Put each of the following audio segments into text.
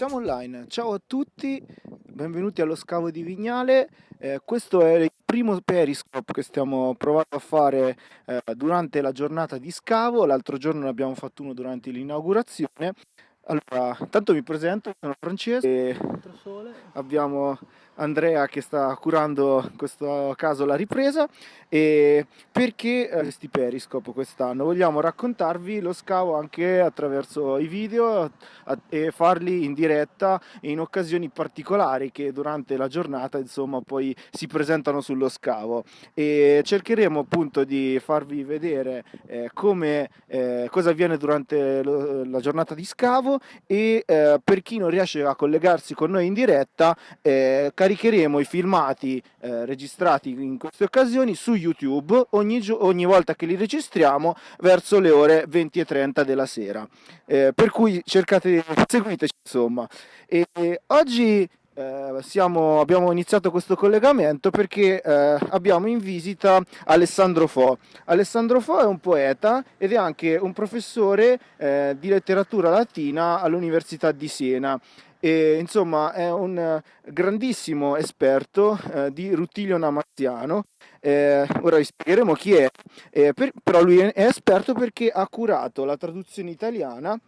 Siamo online, ciao a tutti, benvenuti allo scavo di Vignale. Eh, questo è il primo periscope che stiamo provando a fare eh, durante la giornata di scavo, l'altro giorno ne abbiamo fatto uno durante l'inaugurazione. Allora, intanto mi presento, sono Francesco e abbiamo Andrea che sta curando in questo caso la ripresa. E perché eh, questi Periscope quest'anno? Vogliamo raccontarvi lo scavo anche attraverso i video e farli in diretta in occasioni particolari che durante la giornata insomma poi si presentano sullo scavo. E cercheremo appunto di farvi vedere eh, come eh, cosa avviene durante lo, la giornata di scavo e eh, per chi non riesce a collegarsi con noi in diretta eh, caricheremo i filmati eh, registrati in queste occasioni su YouTube ogni, ogni, volta che li registriamo verso le ore 20 e 30 della sera. Eh, per cui cercate, seguiteci insomma. E oggi eh, siamo, abbiamo iniziato questo collegamento perché eh, abbiamo in visita Alessandro Fo. Alessandro Fo è un poeta ed è anche un professore eh, di letteratura latina all'Università di Siena e, insomma è un grandissimo esperto eh, di Rutilio Namaziano. Eh, ora vi spiegheremo chi è, eh, per, però lui è esperto perché ha curato la traduzione italiana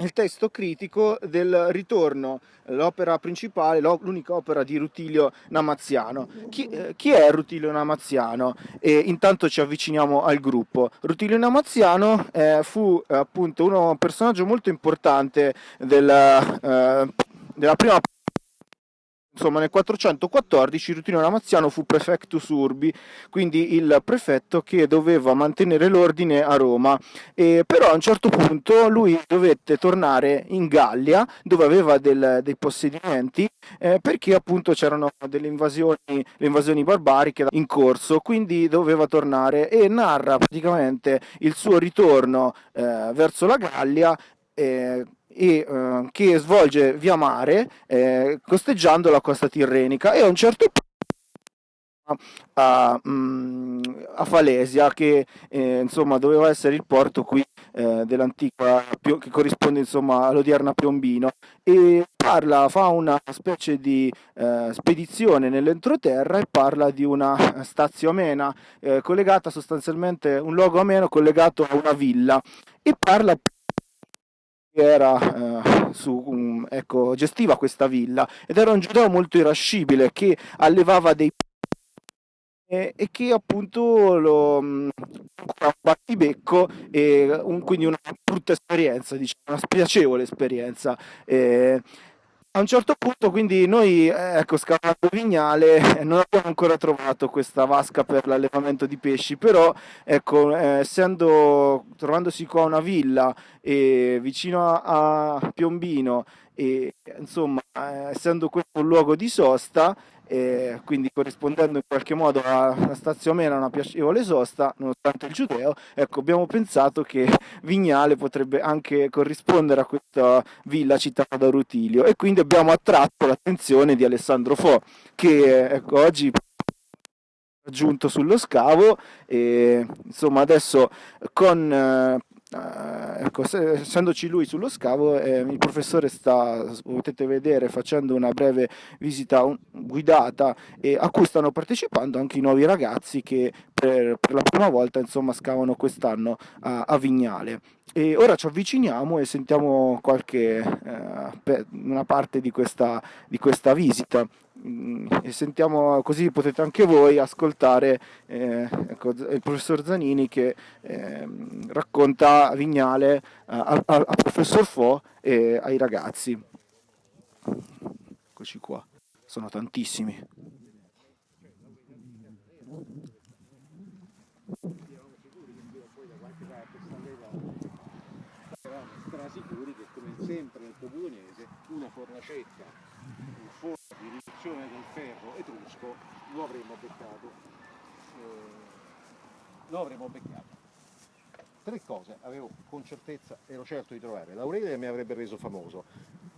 il testo critico del ritorno, l'opera principale, l'unica opera di Rutilio Namaziano. Chi, eh, chi è Rutilio Namaziano? E intanto ci avviciniamo al gruppo. Rutilio Namaziano eh, fu appunto un personaggio molto importante della, eh, della prima Insomma, nel 414 Rutilio Namaziano fu prefectus urbi, quindi il prefetto che doveva mantenere l'ordine a Roma. E però a un certo punto lui dovette tornare in Gallia, dove aveva del, dei possedimenti, eh, perché appunto c'erano delle invasioni, le invasioni barbariche in corso, quindi doveva tornare e narra praticamente il suo ritorno eh, verso la Gallia. Eh, e, eh, che svolge via mare eh, costeggiando la costa tirrenica. E a un certo punto a, mm, a, Falesia che eh, insomma doveva essere il porto qui eh, dell'antica che corrisponde insomma all'odierna Piombino. E parla fa una specie di eh, spedizione nell'entroterra e parla di una stazio amena eh, collegata sostanzialmente un luogo ameno collegato a una villa. E parla era eh, su, um, ecco, gestiva questa villa ed era un giudeo molto irascibile che allevava dei e, che appunto lo um, un battibecco e un, quindi una brutta esperienza, diciamo, una spiacevole esperienza. Eh, a un certo punto quindi noi, eh, ecco, scavando Vignale, eh, non abbiamo ancora trovato questa vasca per l'allevamento di pesci, però, ecco, eh, essendo, trovandosi qua una villa e vicino a, a Piombino e, insomma, eh, essendo questo un luogo di sosta, e quindi corrispondendo in qualche modo alla stazio mena una piacevole sosta, nonostante il giudeo, ecco, abbiamo pensato che Vignale potrebbe anche corrispondere a questa villa citata da Rutilio. E quindi abbiamo attratto l'attenzione di Alessandro Fo, che ecco, oggi è giunto sullo scavo e insomma adesso con eh, Uh, ecco, se, essendoci lui sullo scavo, eh, il professore sta, potete vedere, facendo una breve visita un, guidata e a cui stanno partecipando anche i nuovi ragazzi che per, per la prima volta insomma, scavano quest'anno a, a, Vignale. E ora ci avviciniamo e sentiamo qualche, uh, una parte di questa, di questa visita. Mm, e sentiamo così potete anche voi ascoltare eh, ecco, il professor Zanini che eh, racconta Vignale al professor Fo e ai ragazzi. Eccoci qua, sono tantissimi. sicuri che come sempre nel comunese una fornacetta, riduzione del ferro etrusco lo avremmo beccato. Eh, lo avremmo beccato. Tre cose avevo con certezza, ero certo di trovare. L'Aurelia mi avrebbe reso famoso,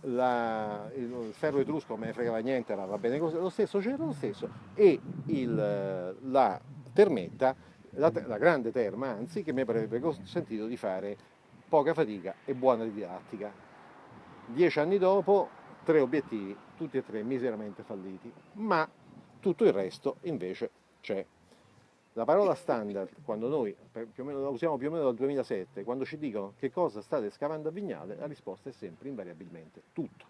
la, il ferro etrusco non me ne fregava niente, era, va bene così, lo stesso c'era lo stesso, e il, la termetta, la, la grande terma anzi, che mi avrebbe consentito di fare poca fatica e buona didattica. dieci anni dopo, tre obiettivi, tutti e tre miseramente falliti, ma tutto il resto invece c'è. La parola standard, quando noi meno, la usiamo più o meno dal 2007, quando ci dicono che cosa state scavando a Vignale, la risposta è sempre invariabilmente tutto.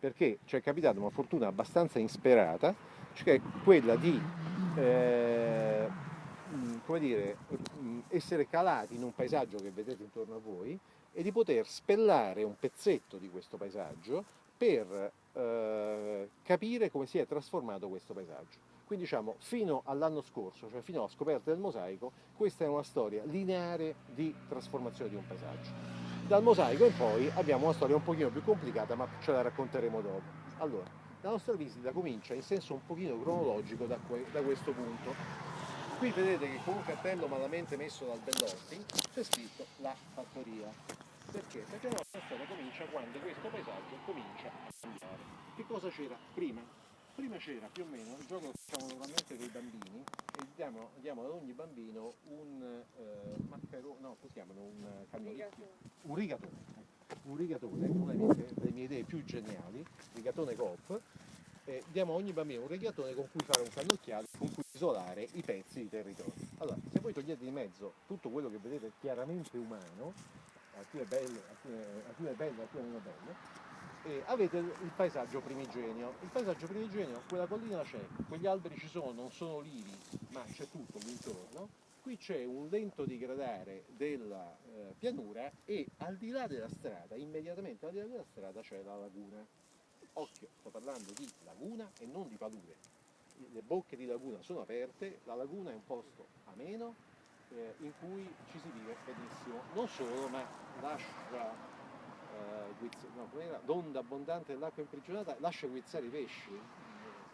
Perché ci è capitata una fortuna abbastanza insperata, cioè quella di eh, come dire, essere calati in un paesaggio che vedete intorno a voi e di poter spellare un pezzetto di questo paesaggio per eh, capire come si è trasformato questo paesaggio. Quindi diciamo, fino all'anno scorso, cioè fino alla scoperta del mosaico, questa è una storia lineare di trasformazione di un paesaggio. Dal mosaico in poi abbiamo una storia un pochino più complicata, ma ce la racconteremo dopo. Allora, la nostra visita comincia in senso un pochino cronologico da, da questo punto. Qui vedete che con un cartello malamente messo dal Bellotti c'è scritto la fattoria. Perché? Perché la nostra storia comincia quando questo paesaggio comincia a cambiare. Che cosa c'era prima? Prima c'era più o meno il gioco che facciamo normalmente con i bambini e diamo, diamo, ad ogni bambino un eh, maccherone, no, chiamano? Un cannocchio, un rigatone. Un rigatone, una delle mie, idee più geniali, rigatone coop, eh, diamo a ogni bambino un rigatone con cui fare un cannocchiale, con cui isolare i pezzi di territorio. Allora, se voi togliete di mezzo tutto quello che vedete chiaramente umano, alcune belle, alcune, alcune belle, alcune meno belle, e avete il paesaggio primigenio. Il paesaggio primigenio, quella collina c'è, quegli alberi ci sono, non sono olivi, ma c'è tutto l'intorno. Qui c'è un lento digradare della eh, pianura e al di là della strada, immediatamente al di là della strada c'è la laguna. Occhio, sto parlando di laguna e non di palure. Le bocche di laguna sono aperte, la laguna è un posto ameno eh, in cui ci si vive benissimo. Non solo, ma lascia no, l'onda abbondante dell'acqua imprigionata lascia guizzare i pesci.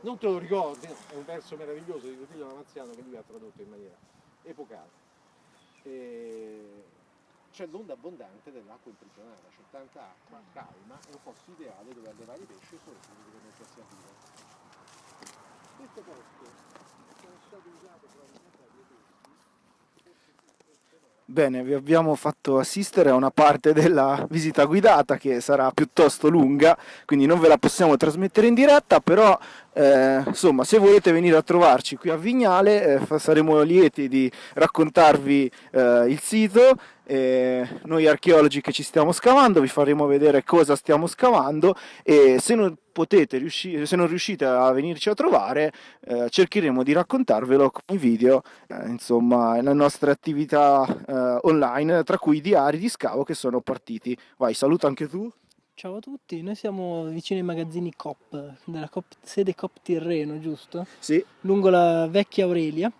Non te lo ricordi? No, è un verso meraviglioso di Rutilio Lamaziano che lui ha tradotto in maniera epocale. C'è l'onda abbondante dell'acqua imprigionata, c'è tanta acqua calma, è un posto ideale dove allevare i pesci e soprattutto dove mettersi a vivere. Questo posto è stato usato probabilmente Bene, vi abbiamo fatto assistere a una parte della visita guidata che sarà piuttosto lunga, quindi non ve la possiamo trasmettere in diretta, però eh, insomma se volete venire a trovarci qui a Vignale eh, saremo lieti di raccontarvi eh, il sito noi archeologi che ci stiamo scavando vi faremo vedere cosa stiamo scavando e se non potete se non riuscite a venirci a trovare eh, cercheremo di raccontarvelo con i video eh, insomma le nostre attività online tra cui i diari di scavo che sono partiti. Vai saluta anche tu Ciao a tutti, noi siamo vicino ai magazzini COP, della COP, sede COP Tirreno, giusto? Sì. Lungo la vecchia Aurelia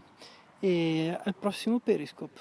e al prossimo Periscope.